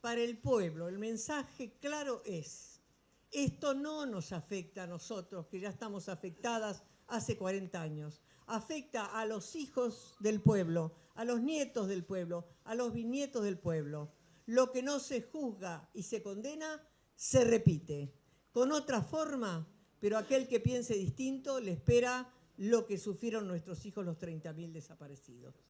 para el pueblo. El mensaje claro es, esto no nos afecta a nosotros, que ya estamos afectadas hace 40 años. Afecta a los hijos del pueblo, a los nietos del pueblo, a los bisnietos del pueblo. Lo que no se juzga y se condena, se repite. Con otra forma, pero aquel que piense distinto le espera lo que sufrieron nuestros hijos los 30.000 desaparecidos.